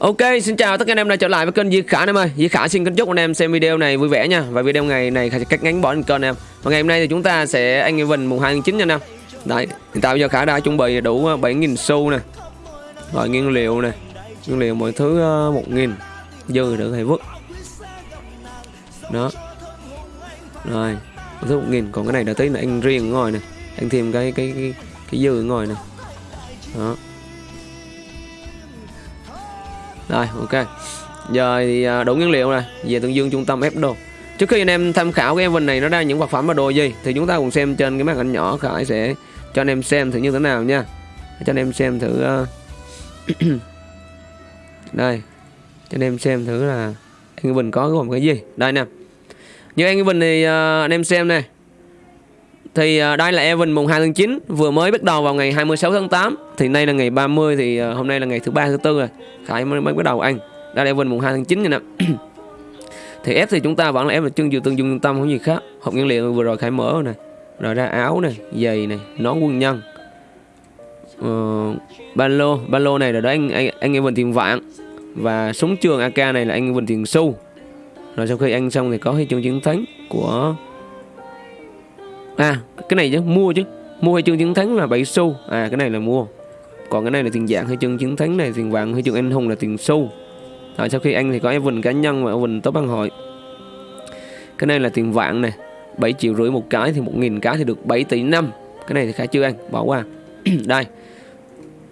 Ok, xin chào tất cả anh em đã trở lại với kênh Di Khả anh em ơi. Di Khả xin kính chúc anh em xem video này vui vẻ nha. Và video ngày này sẽ cắt ngắn bỏ lên kênh em. Và ngày hôm nay thì chúng ta sẽ anh em Evan mùng 2 tháng 9 nha anh em. Đấy, hiện tại bây giờ Khả đã chuẩn bị đủ ờ, 7.000 xu nè. Rồi nguyên liệu nè. Nguyên liệu mọi thứ ờ, 1.000 dư được hay vứt. Đó. Rồi, mọi thứ 1.000 còn cái này đã tí là anh riêng ngồi nè. Anh thêm cái cái cái, cái dư ngồi nè. Đó. Rồi ok. Giờ thì à, đủ nguyên liệu này Về Tương Dương trung tâm ép đồ. Trước khi anh em tham khảo cái event này nó ra những vật phẩm và đồ gì Thì chúng ta cùng xem trên cái màn ảnh nhỏ. Khải sẽ cho anh em xem thử như thế nào nha. Cho anh em xem thử uh... Đây. Cho anh em xem thử là Anh Bình có gồm cái gì. Đây nè. Như anh Bình thì uh, anh em xem này thì à, đây là event mùng 2 tháng 9 Vừa mới bắt đầu vào ngày 26 tháng 8 Thì nay là ngày 30 thì à, hôm nay là ngày thứ ba thứ tư rồi. Khải mới, mới bắt đầu ăn. Đây là event mùng 2 tháng 9 nha nè. Thì F thì chúng ta vẫn là F là chân dừa tương dung tâm không gì khác. Hộp nguyên liệu vừa rồi Khải mở rồi này Rồi ra áo này, giày này, nón quân nhân. Uh, Ba lô, ba lô này là đó anh, anh, anh Evan tiền vạn. Và súng trường AK này là anh Evan tiền xu. Rồi sau khi ăn xong thì có huy chương chiến thắng của À cái này chứ, mua chứ. Mua huy chương chiến thắng là 7 xu. À cái này là mua. Còn cái này là tiền dạng huy chương chiến thắng này, Tiền vàng huy chương anh hùng là tiền xu. Rồi, sau khi anh thì có Evan cá nhân và Evan top băng hội. Cái này là tiền vạn này 7 triệu rưỡi một cái thì 1.000 cái thì được 7 tỷ năm. Cái này thì Khải chưa ăn, bỏ qua. Đây.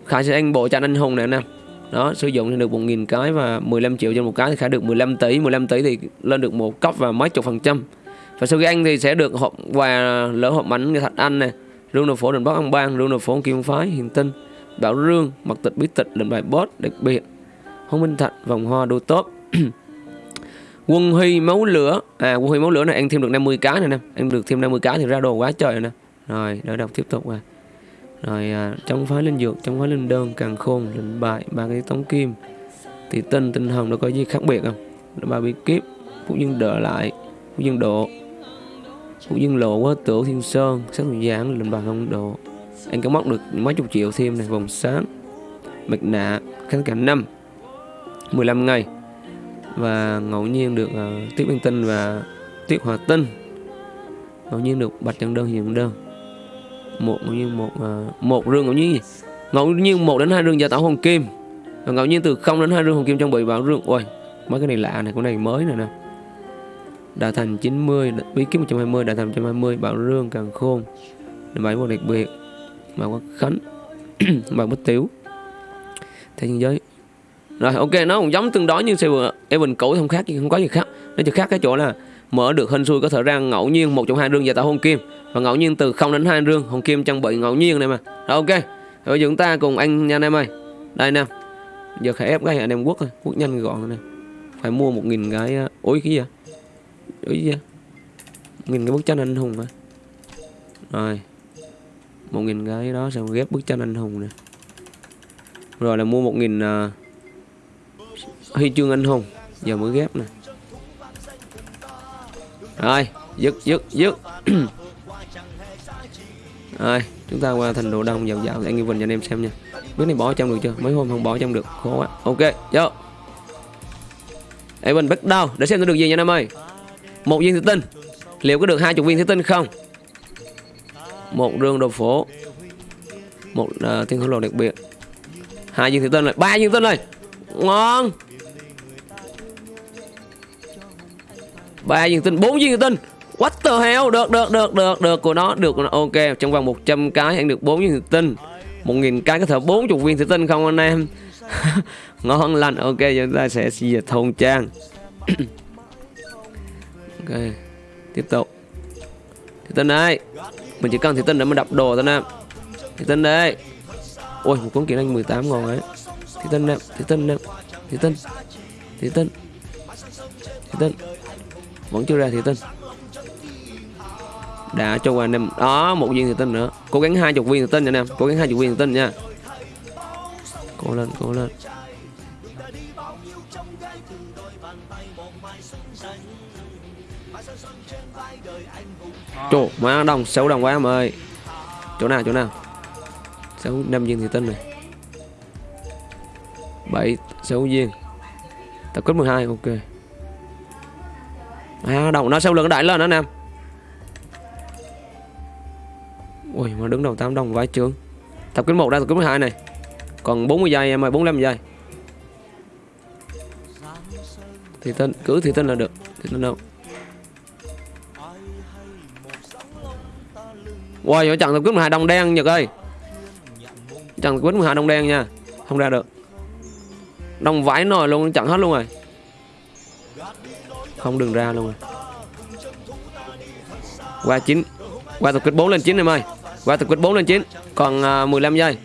Khải sẽ ăn bộ tranh anh hùng này anh em đó, sử dụng thì được 1.000 cái và 15 triệu trên một cái thì khải được 15 tỷ. 15 tỷ thì lên được một cấp và mấy chục phần trăm và sau khi anh thì sẽ được hộp quà lỡ hộp bánh người thạch anh này rương nội phố đền bắc ông bang rương nội phố kim phái hiền tinh bảo rương mặc tịch bí tịch lệnh bài bót đặc biệt hồng minh thạch vòng hoa đô tốt quân huy máu lửa à quân huy máu lửa này ăn thêm được 50 cái này nè. Ăn được thêm 50 cái thì ra đồ quá trời rồi nè. Rồi đỡ đọc tiếp tục rồi. Rồi à, chống phái linh dược chống phái linh đơn càng khôn lệnh bài ba cái tống kim. Thì tinh tinh hồng nó có gì khác biệt không? Ba bí kíp phúc dương đỡ lại phúc dương độ phúc dương lộ quá tử thiên sơn sắc giảng lên bàn không độ. Anh có móc được mấy chục triệu thêm này vòng sáng. Mặt nạ khánh cảnh năm 15 ngày. Và ngẫu nhiên được ờ, uh, Tiết băng tinh và tiết hòa tinh. Ngẫu nhiên được bạch trần đơn hiện đơn. Một ngẫu nhiên một uh, một rương ngẫu nhiên gì? Ngẫu nhiên một đến hai rương gia tạo hồng kim. Và ngẫu nhiên từ không đến hai rương hồng kim trang bị vào rương. Ôi mấy cái này lạ này cái này mới này nè. Đà thành 90 bí kíp 120 Đà thành 120 Bảo Rương, Càng Khôn. Bảy một đặc biệt Bảo Quốc Khánh, Bảo Bích Tiếu Thế nhân giới. Rồi, ok, nó cũng giống tương đối như xe vừa Evan cũ, không khác không có gì khác. Nó chỉ khác cái chỗ là mở được hên xui có thể ra ngẫu nhiên, một trong hai rương và tạo hôn kim. Và ngẫu nhiên từ 0 đến hai rương hôn kim trang bị ngẫu nhiên này mà. Rồi, ok. Rồi bây giờ chúng ta cùng anh nha anh em ơi. Đây nè. Giờ khải ép cái anh em quốc thôi quốc nhanh gọn này phải mua một nghìn cái ờ, ối cái gì vậy? Ý gì nghìn cái bức tranh anh hùng hả? Rồi. Một nghìn cái đó xong ghép bức tranh anh hùng nè. Rồi là mua một nghìn uh, huy chương anh hùng. Giờ mới ghép nè. Rồi dứt dứt dứt. Rồi chúng ta qua thành đồ đông dạo dạo anh Nghi bình cho anh em xem nha. Biết này bỏ trong được chưa? Mấy hôm không bỏ trong được. Khó quá. Ok vô. Evan bắt đầu. Để xem nó được gì nha anh em ơi một viên thủy tinh. Liệu có được hai chục viên thủy tinh không? Một rương đồ phổ một uh, thiên khổng lồ đặc biệt. Hai viên thủy tinh rồi. Ba viên thủy tinh rồi. Ngon. Ba viên tinh bốn viên thủy tinh. What the hell? Được được được được được. Của nó được của nó. Ok trong vòng 100 cái anh được bốn viên thủy tinh. Một nghìn cái có thể bốn chục viên thủy tinh không anh em? Ngon lành. Ok chúng ta sẽ diệt thôn trang. ok tiếp tục. Thì tân đây mình chỉ cần thì tân để mà đập đồ thôi nè. Thì tân đây. Ôi, một cuốn kỹ năng 18 ngon ấy. Thì tân nè thì tân nè thì tân thì tân. Thì tân, vẫn chưa ra thì tân. Đã cho anh em đó, một viên thì tinh nữa. Cố gắng hai chục viên thì tinh nha anh em cố gắng hai chục viên thì tinh nha. Cố lên cố lên. Trời má đồng, xấu đồng quá em ơi. Chỗ nào chỗ nào? Xấu năm viên thì tinh này. 7 sáu viên tập kết 12 ok. À đồng, nó sau lưng đại lên đó em. Ui, mà đứng đầu 8 đồng vãi trướng. Tập kết 1 ra, tập kết 12 này. Còn 40 giây em ơi 45 giây. Thì tên, cứ thì tên là được, thì tên đâu Wow, wow, chặn tập quyết 12 đồng đen Nhật ơi. Chặn tập quyết 12 đồng đen nha. Không ra được. Đồng vãi nồi luôn, chặn hết luôn rồi. Không đừng ra luôn rồi. Qua 9 Qua tập quyết 4 lên 9 em ơi. Qua tập quyết 4 lên 9 Còn à, uh, 15 giây.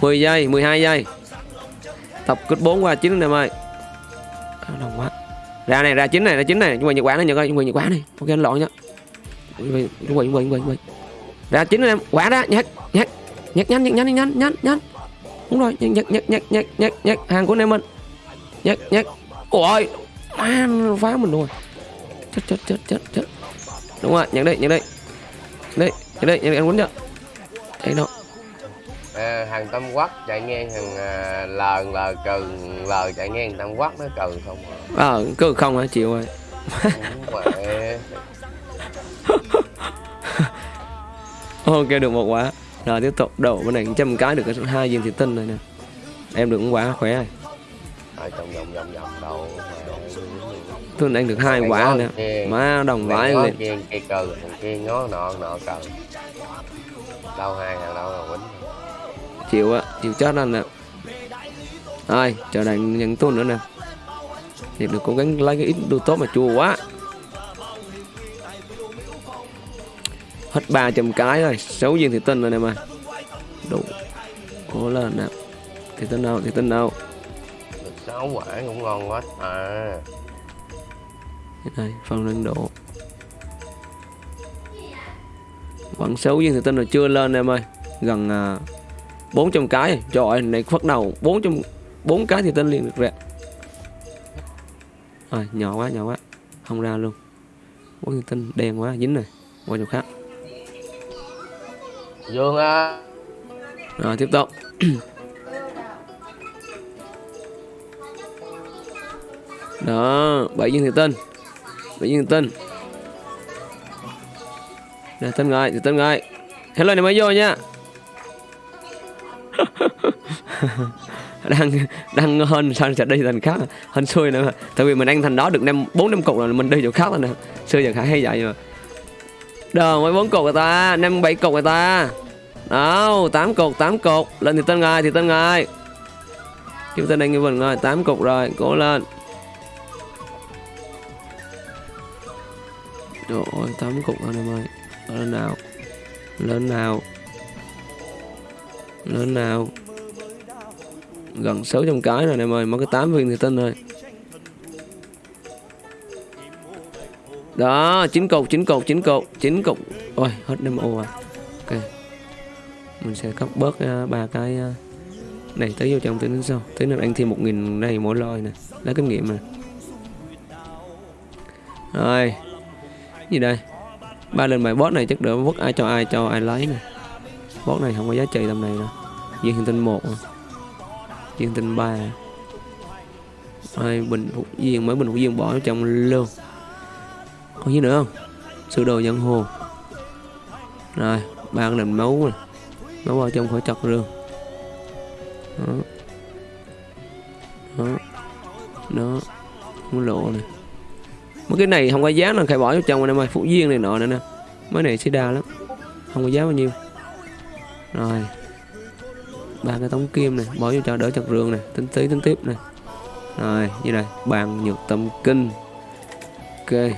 10 giây, 12 giây. Tập quyết 4 qua 9 em ơi. Đồng quá. Ra này, ra 9 này, ra 9 này. Chúng mày nhật quán này, Nhật ơi, chúng mày nhật quán này. Ok, anh lộn nhá. Bị, chuẩn bị, chuẩn bị Ra 9 em, quả ra, nhắc, nhắc Nhắc nhanh, nhắc nhanh, nhanh, nhanh, nhanh Đúng rồi, nhắc, nhắc, nhắc, nhắc, nhắc, nhắc Hàng của anh em mình. Nhắc, nhắc Ôi, man, phá mình rồi. Chết, chết, chết, chết, chết. Đúng rồi, nhắc đây, nhắc đây. Đây, nhắc đây, nhắc đây, anh quýnh chưa? Đây đâu? À, hàng Tâm Quắc chạy ngang hàng à, L L cừ L chạy ngang Tâm Quắc nó cừ không à. Ờ, cứ không hả, chịu rồi. Ok, được một quả. Rồi tiếp tục. Đổ bên này trăm cái được cái hai viên thủy tinh này nè. Em được quả khỏe rồi Tôi anh được hai quả nữa Má đồng vãi lên kia kia cừ thằng kia ngó nọ nọ cừ đâu hai hàng đâu là quýnh. Chịu á chịu chết anh nè. Rồi chờ đợi nhận tuần nữa nè. Thì được cố gắng lấy cái ít đồ tốt mà chua quá hết 300 cái rồi. 6 viên thì tinh rồi nè mà. Đủ. Cố lên nè. Thì tinh đâu thì tinh đâu. Được sáu quả cũng ngon quá. À. Đây phần lưng độ. Vẫn 6 viên thì tinh rồi chưa lên em ơi. Gần à, 400 cái. Rồi. trời ơi này bắt đầu. 400 4 cái thì tinh liền được rồi nhỏ quá nhỏ quá. Không ra luôn. Bốn tinh đen quá dính này qua chỗ khác dương á rồi, tiếp tục. Đó, bảy viên thì tinh. Bảy viên thì tinh. Nè tinh rồi thì tinh rồi hello, này mới vô nha. Đang đang hơn sao sẽ đi thành khác. Hơn xui nữa tại vì mình ăn thành đó được năm, bốn năm cục rồi, mình đi chỗ khác rồi nè. Xưa giờ khá hay vậy mà đâu mới bốn cục người ta. Năm, bảy cục người ta. Đâu, tám cục tám cục lên thì tên ngài, thì tên ngài. Kiếm tên anh như mình rồi tám cục rồi, cố lên. Trời ơi, tám cục rồi em ơi. Lên nào lên nào lên nào. Gần 600 cái rồi em ơi, mất cái 8 viên thì tên rồi. Đó chín cục chín cục chín cục chín cục. Ôi hết năm ô à. Ok. Mình sẽ cắt bớt uh, ba cái uh, này tới vô trong tí đến sau. Tới nữa anh thêm một nghìn này mỗi loi nè. Lấy kinh nghiệm nè rồi. Gì đây? Ba lần bài boss này chắc đỡ vứt ai cho ai cho ai lấy nè. Boss này không có giá trị tầm này đâu. Viên hình tinh một diên viên tinh ba à. hai bình phục viên mới bình phục viên bỏ trong luôn còn gì nữa không? Sửa đồ nhân hồ. Rồi ba cái nền máu này máu vào trong khỏi chặt rương, đó. Đó. Đó. Muốn lộ này. Mấy cái này không có giá là phải bỏ vào trong anh em ơi phụ viên này nọ nữa nè. Mấy này sẽ đa lắm. Không có giá bao nhiêu. Rồi. Ba cái tống kim này bỏ vô cho đỡ chặt rương này. Tính tí tính tiếp này. Rồi như này. Bàn nhược tâm kinh. Ok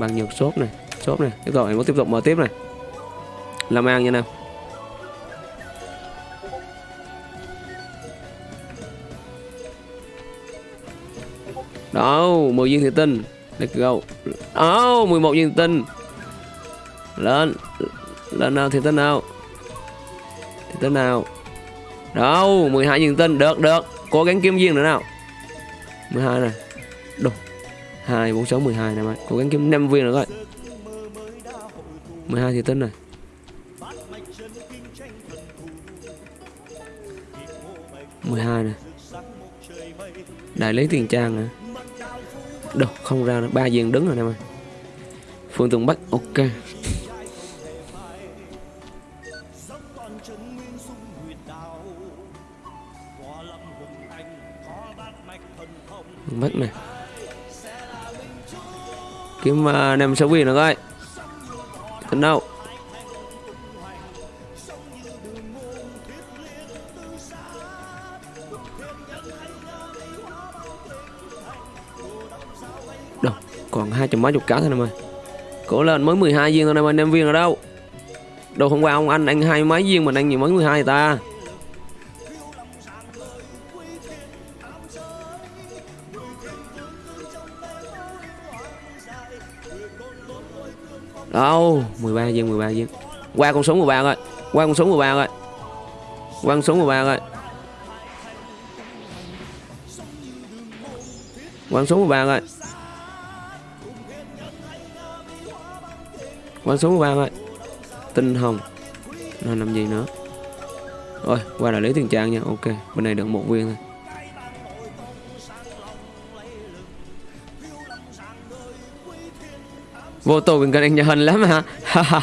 bằng nhiều shop này shop này. Tiếp tục anh muốn tiếp tục mở tiếp này. Làm ăn nha nam đó 10 viên thủy tinh. Let's go đó 11 viên thủy tinh. Lên lên nào thủy tinh nào. Thủy tinh nào. Đâu 12 viên tinh. Được được. Cố gắng kiếm viên nữa nào. 12 này. 2 4 6 12 này mày. Cố gắng kiếm 5 viên nữa coi. 12 thì tinh này 12 này Đại lý tiền trang nè. Đâu, không ra nữa. Ba viên đứng rồi nè mày. Phương Tùng Bắc, ok. Bắc này Kiếm uh, năm sáu viên nữa coi Tính đâu Đâu Còn hai trăm mấy chục cá thôi em ơi cổ lên mới 12 viên thôi em ơi năm viên ở đâu? Đồ hôm qua ông anh anh hai mấy viên mình anh nhiều mới 12 ta? Đâu? 13 viên 13 viên Qua con số 13 rồi, Qua con số 13 rồi, Qua con số 13 rồi, Qua con số 13 rồi, Qua số 13 rồi. Tinh hồng. Nó làm gì nữa? Rồi qua đại lý tiền trang nha. Ok bên này được một viên thôi Vô tù mình cần anh nhà hình lắm hả?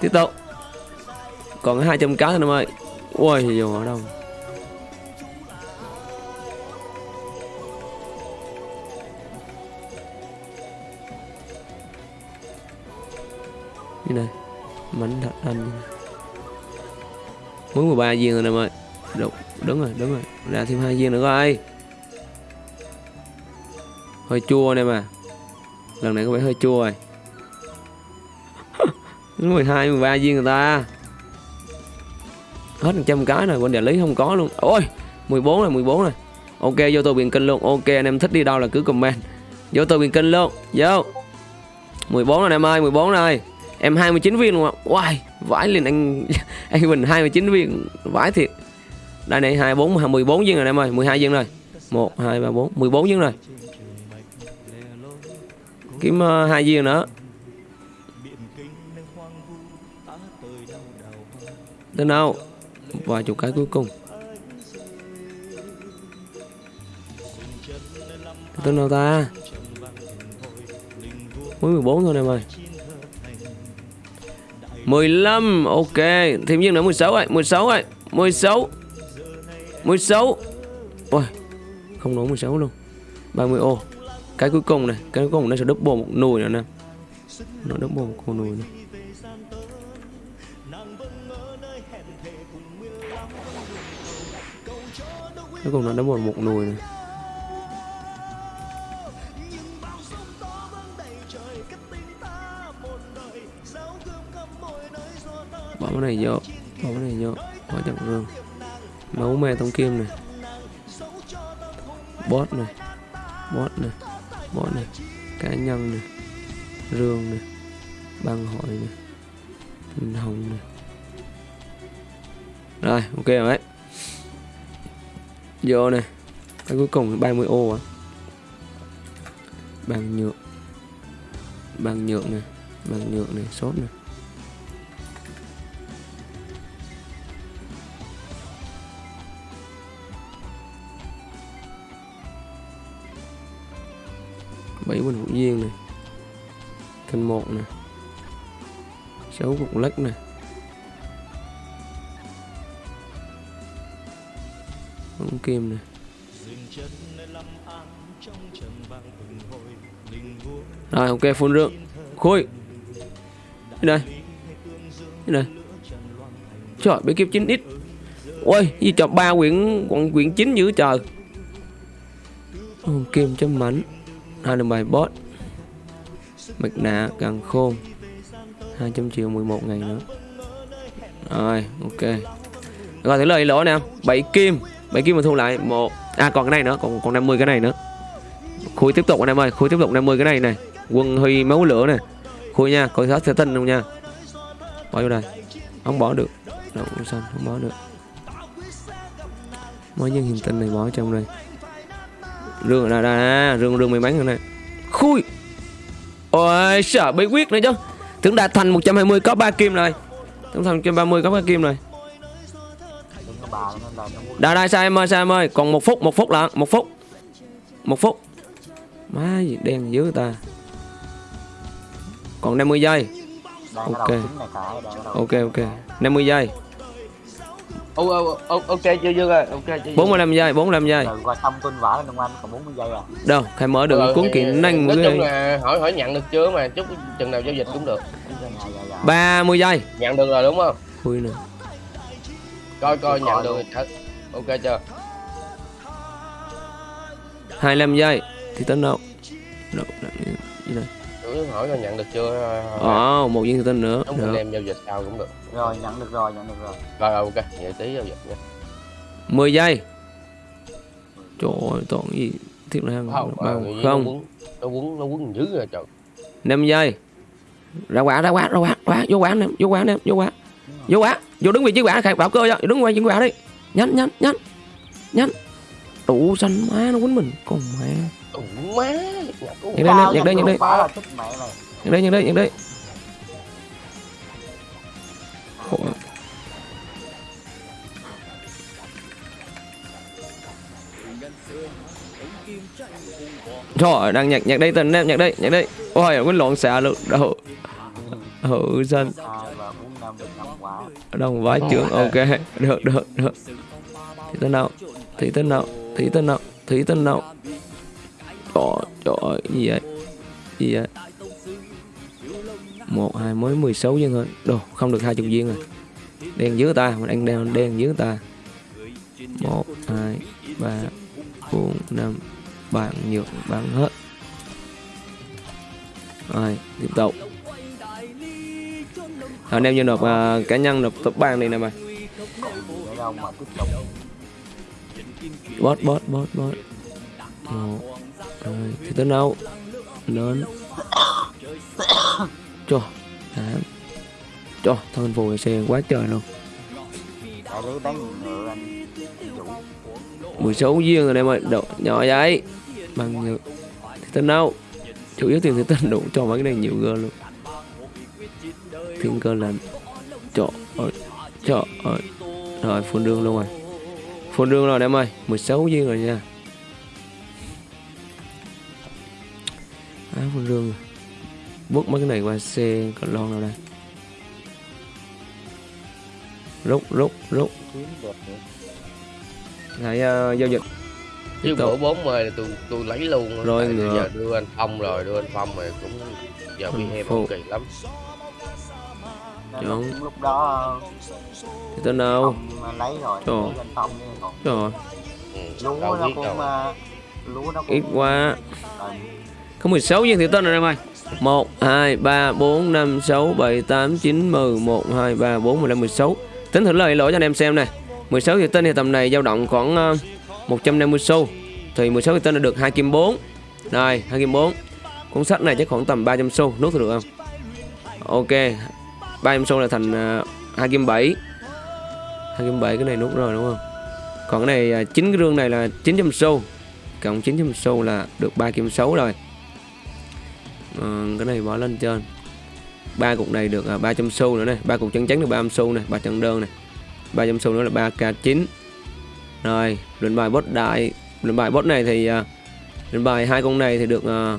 Tiếp tục. Còn 200 cá thôi em ơi. Ui dù ở đâu? Như này Mảnh thật anh như Muốn 13 viên rồi em ơi. Đúng, đúng rồi, đúng rồi. Ra thêm hai viên nữa coi. Hơi chua nè mà. Lần này có vẻ hơi chua rồi. 12, 13 viên người ta. Hết 100 cái rồi Bên đại lý không có luôn. Ôi 14 rồi 14 rồi. Ok vô tôi biển kênh luôn. Ok anh em thích đi đâu là cứ comment. Vô tôi biển kênh luôn. Vô. 14 rồi em ơi 14 rồi. Em 29 viên luôn ạ. Wow Vãi liền anh. Anh Bình 29 viên. Vãi thiệt. Đây này 24 14 viên rồi em ơi. 12 viên rồi. 1 2 3 4 14 viên rồi kiếm uh, hai viên nữa. Đến đâu? Vài chục cái cuối cùng. Tên nào ta? Mới 14 thôi em ơi 15 ok. Thêm viên nữa 16 rồi 16 rồi 16 16 Ôi không nổi 16 luôn. 30 ô cái cuối cùng này, cái cuối cùng nó sẽ double một nồi nữa nè. Nó double một con nồi nữa cuối cùng nó double một nồi này bỏ cái này vô, bỏ cái này vô. Bỏ chậm rương máu me tông kim này. Bot này. Bot này bot này, cá nhân này, rương này, băng hội này Tinh hồng này. Rồi, ok rồi đấy. Vô này, cái cuối cùng 30 ô à. Bằng nhựa bằng nhựa này bằng nhựa này sốt này. Bảy bình hữu duyên này. Kênh một này 6 cục lắc này bóng kim này rồi ok phun rượu. Khôi đây. Đây đây. Trời bí kiếp 9 ít. Ôi gì cho ba quyển còn quyển chín dữ trời. Ồ, kim cho mảnh hai đường bài bot Mạch nạ càng khôn 200 triệu 11 ngày nữa. Rồi, ok. Rồi thử lời lỗ nè. 7 kim. 7 kim mà thu lại một à còn cái này nữa, còn còn 50 cái này nữa. Khui tiếp tục anh em ơi, khui tiếp tục 50 cái này này. Quân huy máu lửa này khui nha, coi sát sẽ tinh luôn nha. Bỏ vô đây. Không bỏ được. Đâu xanh không bỏ được. Mới nhân hình tinh này bỏ trong đây rương là đây, đây rương rương may mắn rồi này. Khui. Ôi sợ bí quyết nữa chứ. Tưởng đạt thành 120 có 3 kim rồi. Tưởng thành 130 có 3 kim rồi. Đừng có Đây sao em ơi sao em ơi. Còn một phút một phút là một phút. Một phút. Má gì đen dữ ta. Còn 50 giây. Ok. Ok ok. 50 giây ô, ô, ô, ok chưa dương ơi ok chưa dương 45 giây 45 giây. Rồi qua xong tuân vả lên Đông Anh còn 40 giây à. Đâu khai mở được Ờ, cuốn kiện nhanh nói chung là hỏi hỏi nhận được chưa mà chút chừng nào giao dịch cũng được. dạ dạ dạ 30 giây. Nhận được rồi đúng không? Ui nè coi coi nhận được ok chưa? 25 giây. Thì tính đâu? Đâu, đâu, gì đây? Cứ hỏi coi nhận được chưa? Ồ, một viên thủy tinh nữa. Đúng anh được. em giao dịch sau cũng được. Rồi nhận được rồi nhận được rồi. Rồi ok vậy tí giao dịch nha. 10 giây. Trời ơi, toàn gì Thiết là không ờ, không? quấn nó quấn nó quấn dữ rồi trời. 5 giây. Ra quả ra quả ra quả ra quả vô quả nè vô quả nè vô quả. Vô quả vô đứng vị trí quả khai bảo cơ cho đứng vị trí quả đi. Nhanh nhanh nhanh nhanh. Đủ xanh má nó quýnh mình. Con mẹ má Nhận đây, nhận đây, nhận đây. nhận đây nhận đây nhận đây. Ôi. Trời đang nhạc nhạc đây tình em nhạc đây nhạc đây. Ôi quýnh lộn xạ luôn. Đâu năm quả đồng vái trưởng ok. Được được được. Thì tên nào thì tên nào thì tên nào thì tên nào trời trời ơi gì vậy gì vậy một hai mới 16 viên thôi. Đồ không được hai chục viên rồi. Đen dưới ta mình đang đen đen dưới ta. Một hai ba bốn năm. Bạn nhược bán hết. Rồi tiếp tục. Anh em như nộp uh, cá nhân nộp top bang đi nè mày. Bot bot bot bot một rồi, thì tới đâu lớn. Cho tám cho thân phù xe quá trời luôn. Mười sáu viên rồi em ơi độ nhỏ vậy. Bằng nhiều thì tới đâu chủ yếu tiền thì tên đủ cho mấy cái này nhiều gơ luôn. Thiên cơ lần trời ơi trời ơi. Rồi, phun đường luôn rồi. Phun đường rồi em ơi 16 viên rồi nha. Phun đường rồi bút mấy cái này qua xe còn lon nào đây? Rút rút rút. Lại uh, giao dịch. Chứ bữa 40 là tôi tôi lấy luôn á. Rồi Tại ngựa. giờ đưa anh phong rồi đưa anh phong rồi cũng giờ bị em Phụ. kỳ lắm. Đúng. lúc- đó thì tên đâu? Phong lấy rồi Trời. lấy anh phong rồi ừ, lúa nó cũng ờ, lúa nó cũng ít quá. Ờ, có 16 viên thì tên rồi em ơi. 1 2 3 4 5 6 7 8 9 10 1 2 3 4 15 16 tính thử lời, lỗi cho anh em xem này. 16 thì tên thì tầm này dao động khoảng ờ, 150 xu. Thì 16 thì tên là được 2 kim 4 đây 2 kim 4 cuốn sách này chắc khoảng tầm 300 xu. Nút được không? Ok 300 xu là thành ờ, 2 kim 7 2 kim 7 cái này nút rồi, đúng không? Còn cái này ờ, 9 cái rương này là 900 xu. Cộng 900 xu là được 3 kim 6 rồi. Ờ, cái này bỏ lên trên. Ba cục này được à, 300 xu nữa này. Ba cục chân trắng được 300 xu này ba chân đơn này. 300 xu nữa là 3k9 rồi lệnh bài boss đại lệnh bài boss này thì à, lệnh bài hai con này thì được à,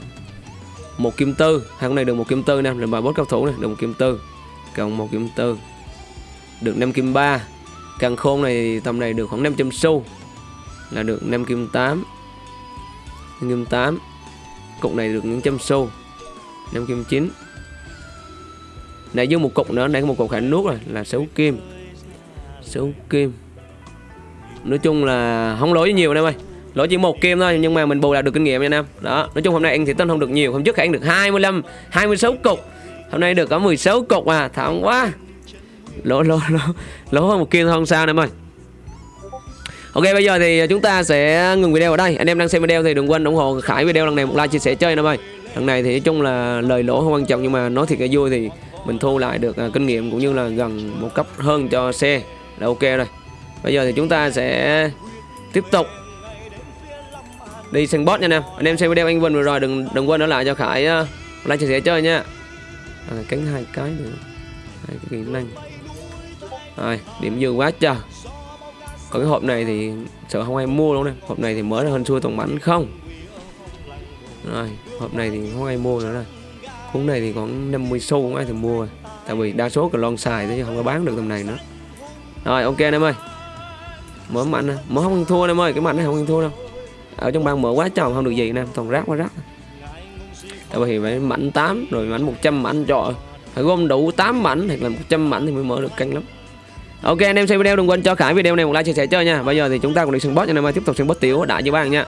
một kim tư. Hai con này được một kim tư nè. Lệnh bài boss cao thủ này được một kim tư. Cộng một kim tư. Được 5 kim 3 càng khôn này tầm này được khoảng 500 xu là được 5 kim 8 5 kim 8 cục này được những trăm xu. 5 kim 9 này dưới một cục nữa này có một cục khả nuốt rồi, là 6 kim. 6 kim. Nói chung là không lỗi nhiều, anh em ơi. Lỗi chỉ một kim thôi, nhưng mà mình bù lại được kinh nghiệm nha, anh em. Đó, nói chung hôm nay ăn thì tên không được nhiều, hôm trước khải ăn được 25 26 cục. Hôm nay được có 16 cục à thảm quá. Lỗ lỗ lỗ lỗ hơn một kim thôi, không sao, anh em ơi. Ok, bây giờ thì chúng ta sẽ ngừng video ở đây. Anh em đang xem video thì đừng quên ủng hộ Khải video, lần này một like, chia sẻ chơi, anh em ơi. Lần này thì nói chung là lời lỗ không quan trọng Nhưng mà nói thiệt là vui thì mình thu lại được à, kinh nghiệm Cũng như là gần một cấp hơn cho xe Là ok rồi. Bây giờ thì chúng ta sẽ tiếp tục Đi sân boss nha anh em Anh em xem video anh Vinh vừa rồi đừng đừng quên ở lại cho Khải uh, like chia sẻ chơi nha. À, Cánh hai cái nữa. Hai cái kỹ năng. Rồi điểm dư quá trời. Còn cái hộp này thì sợ không ai mua đâu nè. Hộp này thì mới là hơn xui toàn bánh không? Rồi hộp này thì không ai mua nữa rồi cuốn này thì còn 50 xu không ai thì mua rồi. Tại vì đa số còn lon xài thế chứ không có bán được tầm này nữa. Rồi, ok anh em ơi. Mở mạnh nè. Mở không ăn thua anh em ơi, cái mạnh này không ăn thua đâu. Ở trong bang mở quá tròn không được gì nè, toàn rác quá rác. Tại vì phải mạnh 8 rồi mạnh 100 mạnh trọ. Phải gom đủ 8 mảnh hoặc là 100 mảnh thì mới mở được căng lắm. Ok, anh em xem video đừng quên cho Khải video này một like, chia sẻ chơi nha. Bây giờ thì chúng ta cùng đi sân boss cho anh em ơi. Tiếp tục sân boss tiểu đã cho bạn nha.